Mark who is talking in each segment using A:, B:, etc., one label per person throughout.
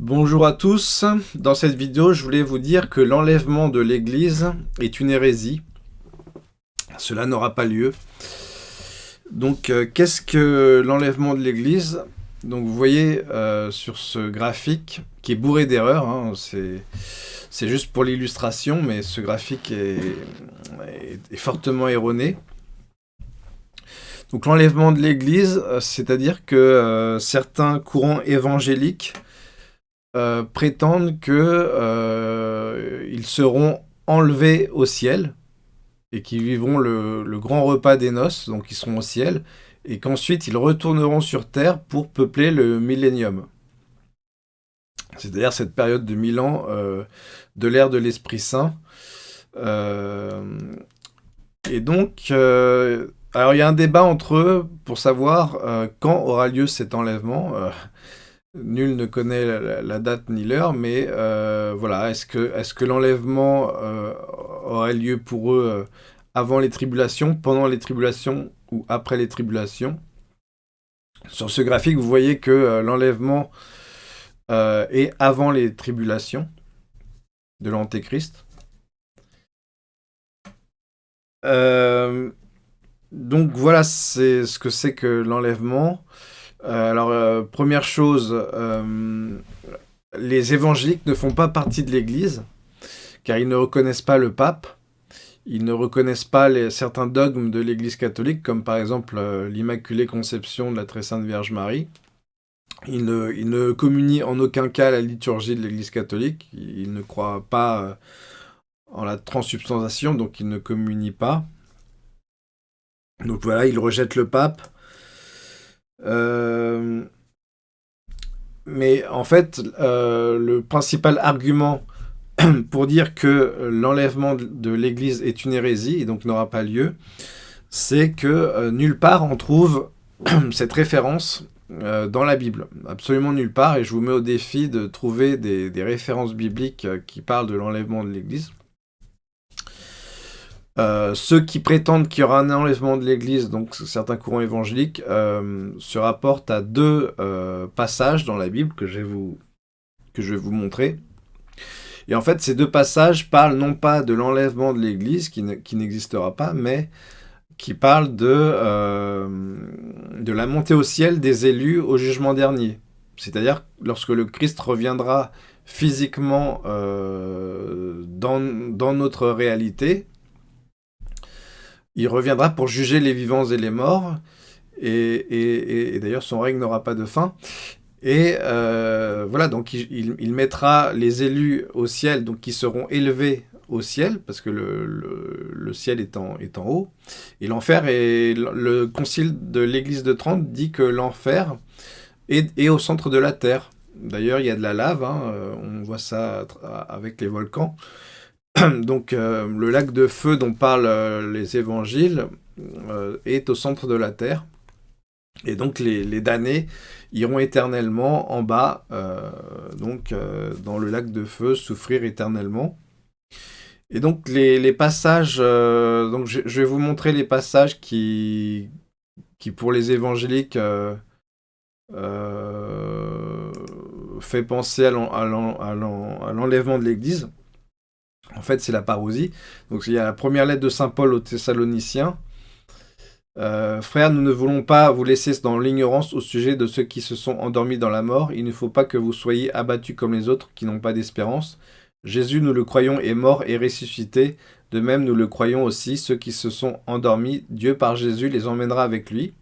A: Bonjour à tous, dans cette vidéo je voulais vous dire que l'enlèvement de l'église est une hérésie. Cela n'aura pas lieu. Donc euh, qu'est-ce que l'enlèvement de l'église? Donc vous voyez euh, sur ce graphique qui est bourré d'erreurs, hein, c'est juste pour l'illustration, mais ce graphique est, fortement erroné. Donc l'enlèvement de l'église, euh, c'est-à-dire que certains courants évangéliques euh, prétendent qu'ils euh, seront enlevés au ciel et qu'ils vivront le, grand repas des noces, donc ils seront au ciel, et qu'ensuite ils retourneront sur terre pour peupler le millénium. C'est-à-dire cette période de mille ans euh, de l'ère de l'Esprit Saint. et donc, alors il y a un débat entre eux pour savoir quand aura lieu cet enlèvement. Nul ne connaît la, date ni l'heure, mais euh, voilà, est-ce que, l'enlèvement euh, aurait lieu pour eux euh, avant les tribulations, pendant les tribulations ou après les tribulations? Sur ce graphique, vous voyez que l'enlèvement est avant les tribulations de l'Antéchrist. donc voilà, ce que c'est que l'enlèvement. Euh, alors, euh, première chose, euh, les évangéliques ne font pas partie de l'Église, car ils ne reconnaissent pas le pape, ils ne reconnaissent pas certains dogmes de l'Église catholique, comme par exemple l'Immaculée Conception de la Très Sainte Vierge Marie. Ils ne, communient en aucun cas la liturgie de l'Église catholique, ils ne croient pas en la transsubstantiation, donc ils ne communient pas. Donc voilà, ils rejettent le pape, euh, mais en fait, euh, le principal argument pour dire que l'enlèvement de l'Église est une hérésie et donc n'aura pas lieu, c'est que euh, nulle part on trouve cette référence dans la Bible. Absolument nulle part, et je vous mets au défi de trouver des références bibliques qui parlent de l'enlèvement de l'Église. Euh, ceux qui prétendent qu'il y aura un enlèvement de l'Église, donc certains courants évangéliques, euh, se rapportent à deux euh, passages dans la Bible que je, vais vous, que je vais vous montrer. Et en fait, ces deux passages parlent non pas de l'enlèvement de l'Église, qui n'existera pas, mais qui parlent de, de la montée au ciel des élus au jugement dernier. C'est-à-dire lorsque le Christ reviendra physiquement dans, dans notre réalité, il reviendra pour juger les vivants et les morts, et, d'ailleurs son règne n'aura pas de fin. Et euh, voilà, donc il, mettra les élus au ciel, donc qui seront élevés au ciel, parce que le, ciel est en, est en, haut. Et l'enfer, et le concile de l'église de Trente dit que l'enfer est, au centre de la terre. D'ailleurs, il y a de la lave, hein, euh, on voit ça avec les volcans. Donc euh, le lac de feu dont parlent euh, les évangiles euh, est au centre de la terre. Et donc les, damnés iront éternellement en bas, donc dans le lac de feu, souffrir éternellement. Et donc les, passages, donc je, vais vous montrer les passages qui, qui pour les évangéliques fait penser à l'enlèvement de l'Église. En fait, c'est la parousie. Donc, il y a la première lettre de Saint Paul aux Thessaloniciens. Euh, frères, nous ne voulons pas vous laisser dans l'ignorance au sujet de ceux qui se sont endormis dans la mort. Il ne faut pas que vous soyez abattus comme les autres qui n'ont pas d'espérance. Jésus, nous le croyons, est mort et ressuscité. De même, nous le croyons aussi, ceux qui se sont endormis, Dieu par Jésus les emmènera avec lui.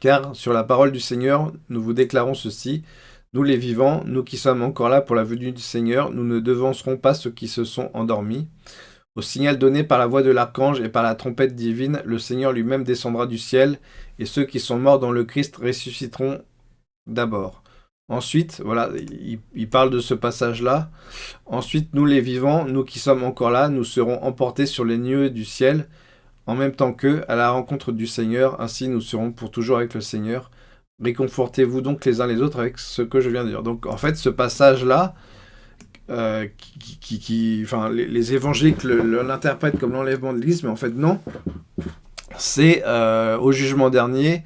A: Car sur la parole du Seigneur, nous vous déclarons ceci. Nous les vivants, nous qui sommes encore là pour la venue du Seigneur, nous ne devancerons pas ceux qui se sont endormis. Au signal donné par la voix de l'archange et par la trompette divine, le Seigneur lui-même descendra du ciel, et ceux qui sont morts dans le Christ ressusciteront d'abord. Ensuite, voilà, il, parle de ce passage-là. Ensuite, nous les vivants, nous qui sommes encore là, nous serons emportés sur les nuées du ciel, en même temps qu'eux, à la rencontre du Seigneur. Ainsi, nous serons pour toujours avec le Seigneur. Réconfortez-vous donc les uns les autres avec ce que je viens de dire. Donc en fait, ce passage-là, euh, qui, enfin, les, évangéliques l'interprètent comme l'enlèvement de l'Église, mais en fait non. C'est euh, au jugement dernier,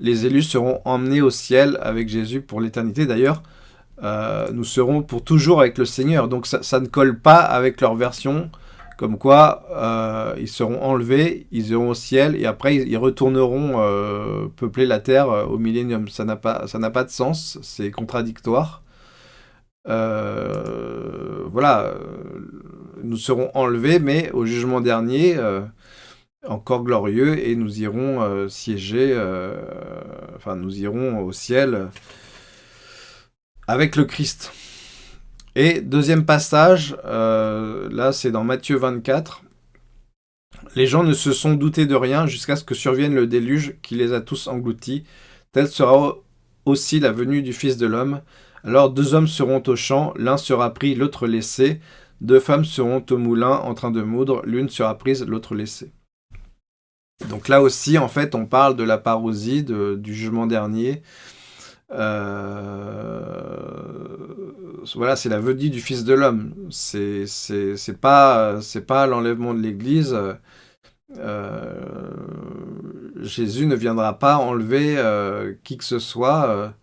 A: les élus seront emmenés au ciel avec Jésus pour l'éternité. D'ailleurs, nous serons pour toujours avec le Seigneur. Donc ça, ne colle pas avec leur version, comme quoi ils seront enlevés, ils iront au ciel, et après ils, retourneront peupler la terre au millénium. Ça n'a pas, de sens, c'est contradictoire. voilà, nous serons enlevés, mais au jugement dernier, encore glorieux et nous irons euh, siéger, euh, enfin nous irons au ciel avec le Christ. Et deuxième passage, euh, là c'est dans Matthieu 24. Les gens ne se sont doutés de rien jusqu'à ce que survienne le déluge qui les a tous engloutis. Telle sera aussi la venue du Fils de l'homme. Alors deux hommes seront au champ, l'un sera pris, l'autre laissé. Deux femmes seront au moulin en train de moudre, l'une sera prise, l'autre laissée. Donc là aussi, en fait, on parle de la parosie, du jugement dernier. Euh, voilà, c'est la venue du Fils de l'homme. C'est pas, pas l'enlèvement de l'Église. Euh, Jésus ne viendra pas enlever euh, qui que ce soit,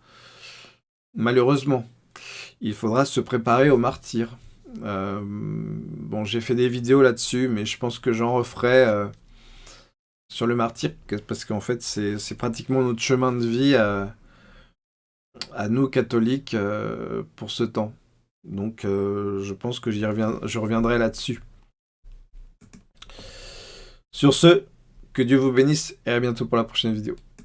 A: malheureusement. Il faudra se préparer au martyr. bon, j'ai fait des vidéos là-dessus, mais je pense que j'en referai sur le martyr, parce qu'en fait, c'est pratiquement notre chemin de vie à, nous, catholiques, euh, pour ce temps. Donc, euh, je pense que je reviendrai là-dessus. Sur ce, que Dieu vous bénisse et à bientôt pour la prochaine vidéo.